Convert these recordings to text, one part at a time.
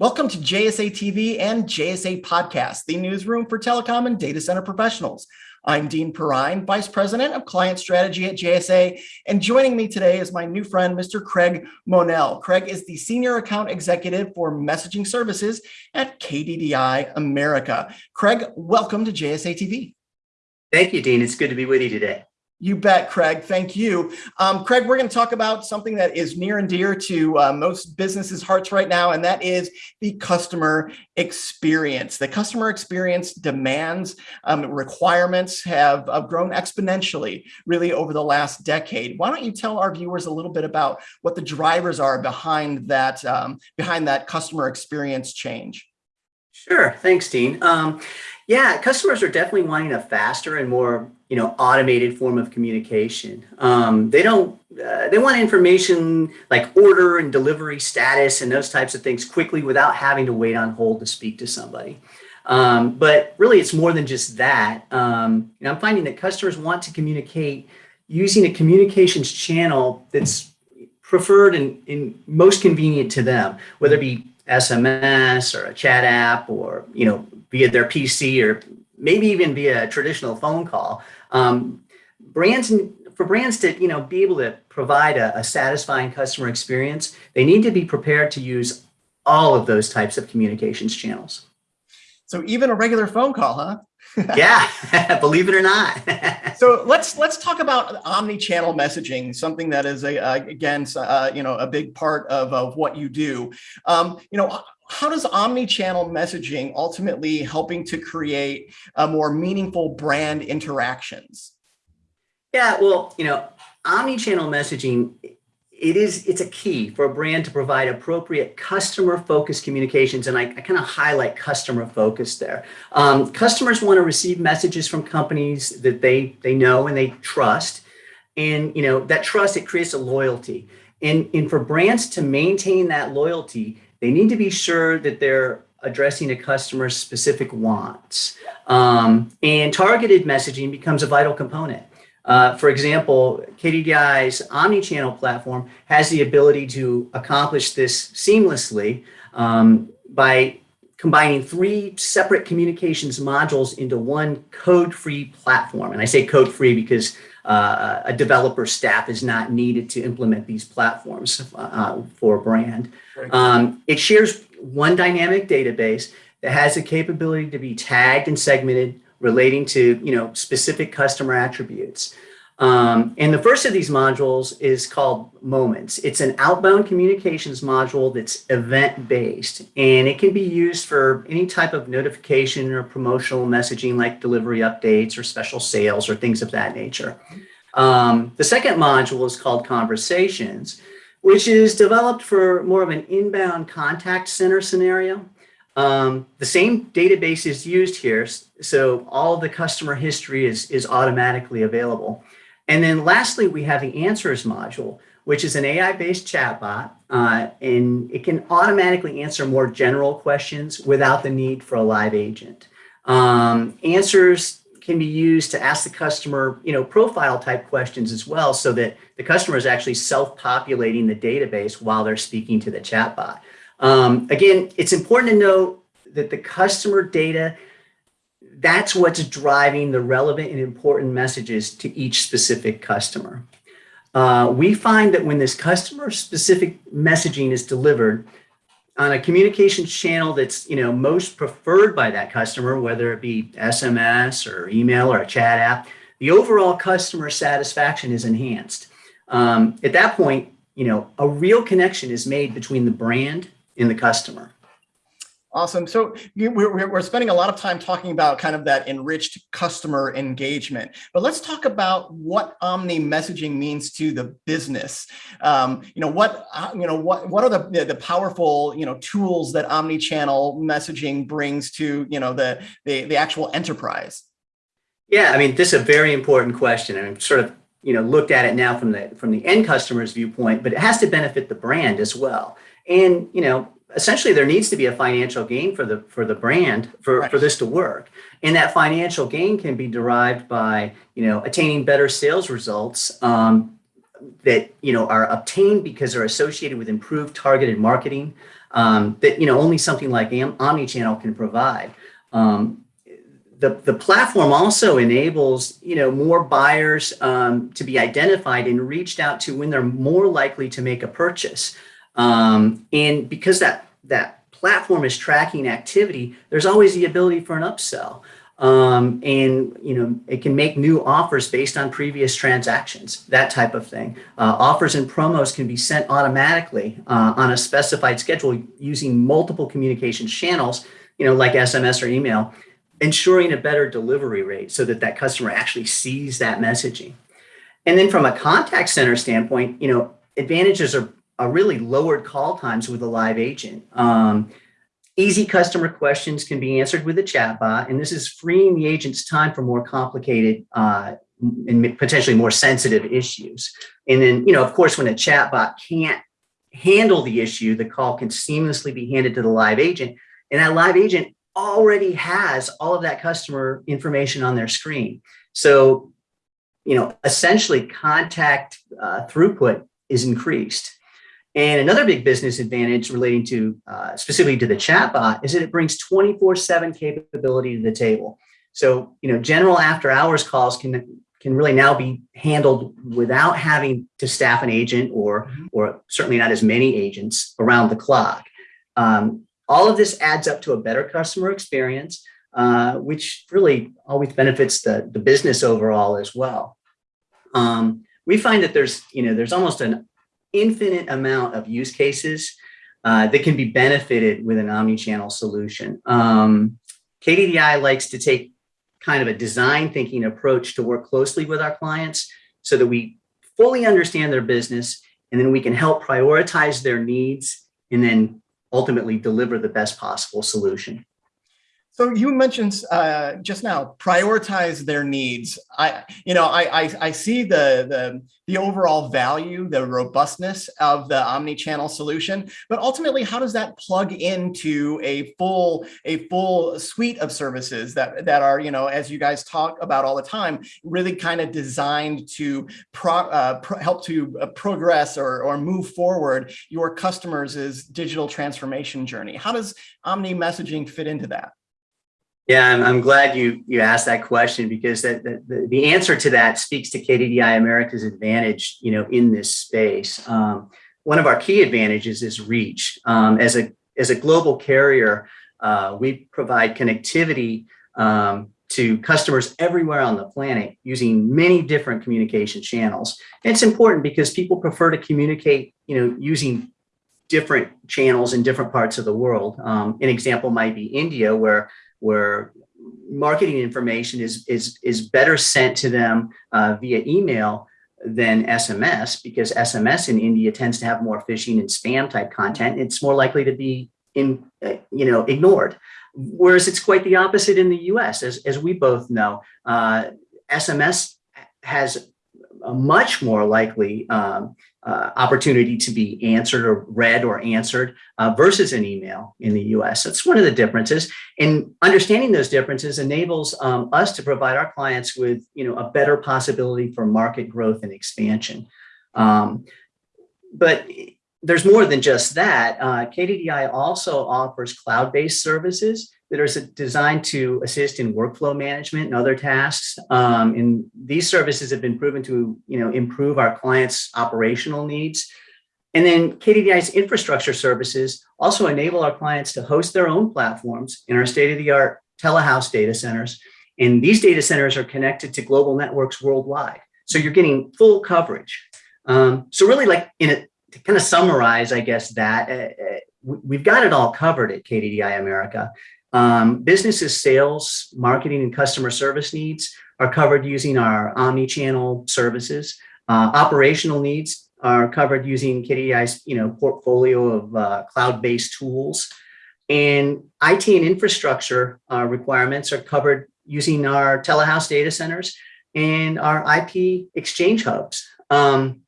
Welcome to JSA TV and JSA Podcast, the newsroom for telecom and data center professionals. I'm Dean Perrine, Vice President of Client Strategy at JSA, and joining me today is my new friend, Mr. Craig Monell. Craig is the Senior Account Executive for Messaging Services at KDDI America. Craig, welcome to JSA TV. Thank you, Dean. It's good to be with you today. You bet, Craig. Thank you. Um, Craig, we're going to talk about something that is near and dear to uh, most businesses' hearts right now, and that is the customer experience. The customer experience demands, um, requirements have uh, grown exponentially really over the last decade. Why don't you tell our viewers a little bit about what the drivers are behind that, um, behind that customer experience change? Sure. Thanks, Dean. Um, yeah, customers are definitely wanting a faster and more, you know, automated form of communication. Um, they don't, uh, they want information like order and delivery status and those types of things quickly without having to wait on hold to speak to somebody. Um, but really, it's more than just that. Um, know, I'm finding that customers want to communicate using a communications channel that's preferred and, and most convenient to them, whether it be SMS or a chat app or, you know, via their PC or maybe even via a traditional phone call. Um, brands for brands to you know be able to provide a, a, satisfying customer experience, they need to be prepared to use all of those types of communications channels. So even a regular phone call, huh? yeah, believe it or not. so let's let's talk about omni-channel messaging, something that is a, again, uh, you know, a big part of, of what you do. Um, you know, how does omni-channel messaging ultimately helping to create a more meaningful brand interactions? Yeah, well, you know, omni-channel messaging, it is, it's a key for a brand to provide appropriate customer focused communications. And I, I kind of highlight customer focus there. Um, customers want to receive messages from companies that they, they know and they trust. And, you know, that trust, it creates a loyalty. And, and for brands to maintain that loyalty, they need to be sure that they're addressing a customer's specific wants. Um, and targeted messaging becomes a vital component. Uh, for example, KDDI's omni-channel platform has the ability to accomplish this seamlessly um, by combining three separate communications modules into one code-free platform. And I say code-free because uh, a developer staff is not needed to implement these platforms uh, for a brand. Um, it shares one dynamic database that has the capability to be tagged and segmented relating to you know specific customer attributes. Um, and the first of these modules is called Moments. It's an outbound communications module that's event-based, and it can be used for any type of notification or promotional messaging like delivery updates or special sales or things of that nature. Um, the second module is called Conversations, which is developed for more of an inbound contact center scenario. Um, the same database is used here, so all the customer history is, is automatically available. And then lastly, we have the answers module, which is an AI-based chatbot, uh, and it can automatically answer more general questions without the need for a live agent. Um, answers can be used to ask the customer, you know, profile type questions as well, so that the customer is actually self-populating the database while they're speaking to the chatbot. Um, again, it's important to note that the customer data that's what's driving the relevant and important messages to each specific customer. Uh, we find that when this customer specific messaging is delivered on a communications channel that's you know most preferred by that customer, whether it be SMS or email or a chat app, the overall customer satisfaction is enhanced. Um, at that point, you know, a real connection is made between the brand and the customer. Awesome. So we're, we're spending a lot of time talking about kind of that enriched customer engagement, but let's talk about what Omni messaging means to the business. Um, you know, what, uh, you know, what, what are the, the powerful, you know, tools that omni-channel messaging brings to, you know, the, the, the actual enterprise? Yeah, I mean, this is a very important question. and I'm sort of, you know, looked at it now from the, from the end customer's viewpoint, but it has to benefit the brand as well. And, you know, essentially there needs to be a financial gain for the for the brand for, right. for this to work. And that financial gain can be derived by, you know, attaining better sales results, um, that you know are obtained because they're associated with improved targeted marketing um, that you know only something like omnichannel can provide. Um, the, the platform also enables you know more buyers um, to be identified and reached out to when they're more likely to make a purchase. Um, and because that that platform is tracking activity, there's always the ability for an upsell. Um, and you know it can make new offers based on previous transactions, that type of thing. Uh, offers and promos can be sent automatically uh, on a specified schedule using multiple communication channels, you know, like SMS or email, ensuring a better delivery rate so that that customer actually sees that messaging. And then from a contact center standpoint, you know, advantages are, are really lowered call times with a live agent. Um, Easy customer questions can be answered with a chatbot, and this is freeing the agent's time for more complicated uh, and potentially more sensitive issues. And then, you know, of course, when a chatbot can't handle the issue, the call can seamlessly be handed to the live agent, and that live agent already has all of that customer information on their screen. So, you know, essentially contact uh, throughput is increased. And another big business advantage relating to uh, specifically to the chatbot is that it brings 24/7 capability to the table. So, you know, general after hours calls can can really now be handled without having to staff an agent or mm-hmm. or certainly not as many agents around the clock. Um, all of this adds up to a better customer experience, uh, which really always benefits the, the business overall as well. Um, we find that there's, you know, there's almost an infinite amount of use cases uh, that can be benefited with an omni-channel solution. Um, KDDI likes to take kind of a design thinking approach to work closely with our clients so that we fully understand their business and then we can help prioritize their needs and then ultimately deliver the best possible solution. So you mentioned uh, just now prioritize their needs. I, you know, I, I, I see the, the the overall value, the robustness of the omni-channel solution, but ultimately, how does that plug into a full a full suite of services that that are, you know, as you guys talk about all the time, really kind of designed to pro, uh, pro help to uh, progress or or move forward your customers' digital transformation journey. How does omni messaging fit into that? Yeah, I'm, I'm, glad you you asked that question because that, the, the answer to that speaks to KDDI America's advantage, you know, in this space. Um, one of our key advantages is reach. Um, as a as a global carrier, uh, we provide connectivity um, to customers everywhere on the planet using many different communication channels. And it's important because people prefer to communicate, you know, using different channels in different parts of the world. Um, an example might be India, where where marketing information is is is better sent to them uh, via email than SMS because SMS in India tends to have more phishing and spam type content. It's more likely to be in uh, you know ignored, whereas it's quite the opposite in the U.S. As as we both know, uh, SMS has a much more likely um, uh, opportunity to be answered or read or answered uh, versus an email in the US. That's one of the differences. And understanding those differences enables um, us to provide our clients with you know, a better possibility for market growth and expansion. Um, but there's more than just that. Uh, KDDI also offers cloud-based services that are designed to assist in workflow management and other tasks. Um, and these services have been proven to you know, improve our clients' operational needs. And then KDDI's infrastructure services also enable our clients to host their own platforms in our state-of-the-art telehouse data centers. And these data centers are connected to global networks worldwide. So you're getting full coverage. Um, so really like in a, to kind of summarize, I guess that uh, uh we've got it all covered at KDDI America. Um, businesses sales, marketing, and customer service needs are covered using our omni-channel services. Uh, operational needs are covered using KDDI's you know, portfolio of uh, cloud-based tools. And IT and infrastructure uh, requirements are covered using our telehouse data centers and our IP exchange hubs. Um,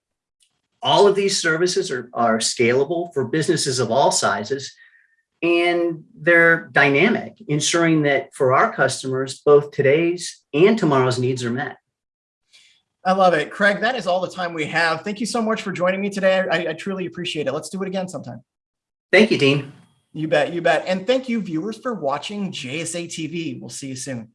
all of these services are, are scalable for businesses of all sizes and they're dynamic, ensuring that for our customers, both today's and tomorrow's needs are met. I love it. Craig, that is all the time we have. Thank you so much for joining me today. I, I truly appreciate it. Let's do it again sometime. Thank you, Dean. You bet, you bet. And thank you viewers for watching JSA TV. We'll see you soon.